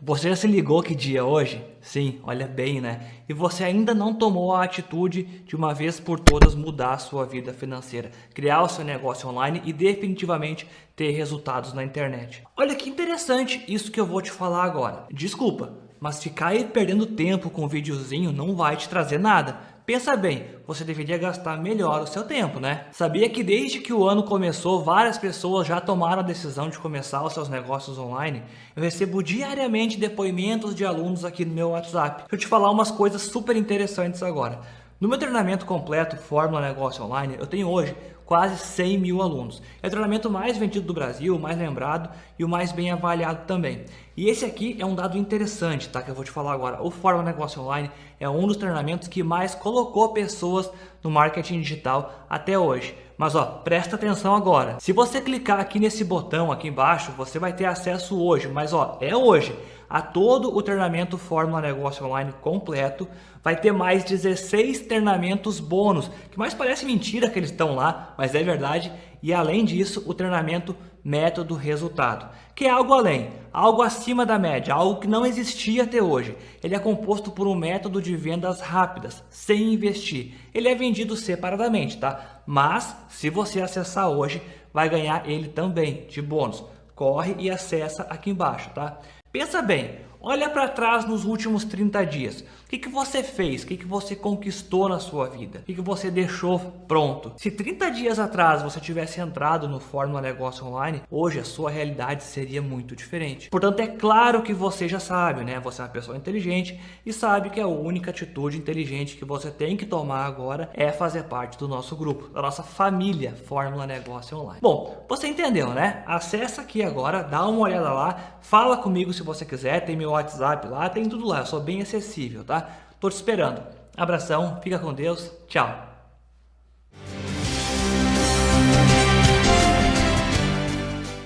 Você já se ligou que dia é hoje? Sim, olha bem, né? E você ainda não tomou a atitude de uma vez por todas mudar a sua vida financeira, criar o seu negócio online e definitivamente ter resultados na internet. Olha que interessante isso que eu vou te falar agora. Desculpa, mas ficar aí perdendo tempo com um videozinho não vai te trazer nada. Pensa bem, você deveria gastar melhor o seu tempo, né? Sabia que desde que o ano começou, várias pessoas já tomaram a decisão de começar os seus negócios online? Eu recebo diariamente depoimentos de alunos aqui no meu WhatsApp. Deixa eu te falar umas coisas super interessantes agora. No meu treinamento completo Fórmula Negócio Online, eu tenho hoje quase 100 mil alunos. É o treinamento mais vendido do Brasil, o mais lembrado e o mais bem avaliado também. E esse aqui é um dado interessante, tá? Que eu vou te falar agora. O Fórmula Negócio Online é um dos treinamentos que mais colocou pessoas no marketing digital até hoje. Mas ó, presta atenção agora. Se você clicar aqui nesse botão aqui embaixo, você vai ter acesso hoje, mas ó, é hoje a todo o treinamento Fórmula Negócio Online completo. Vai ter mais 16 treinamentos bônus, que mais parece mentira que eles estão lá, mas é verdade. E além disso, o treinamento Método Resultado, que é algo além, algo acima da média, algo que não existia até hoje. Ele é composto por um método de vendas rápidas, sem investir. Ele é vendido separadamente, tá? Mas, se você acessar hoje, vai ganhar ele também, de bônus. Corre e acessa aqui embaixo, tá? Pensa bem, olha para trás nos últimos 30 dias. O que, que você fez? O que, que você conquistou na sua vida? O que, que você deixou pronto? Se 30 dias atrás você tivesse entrado no Fórmula Negócio Online, hoje a sua realidade seria muito diferente. Portanto, é claro que você já sabe, né? Você é uma pessoa inteligente e sabe que a única atitude inteligente que você tem que tomar agora é fazer parte do nosso grupo, da nossa família Fórmula Negócio Online. Bom, você entendeu, né? Acesse aqui agora, dá uma olhada lá, fala comigo se você quiser, tem meu WhatsApp lá, tem tudo lá, eu sou bem acessível, tá? Tô te esperando. Abração, fica com Deus, tchau.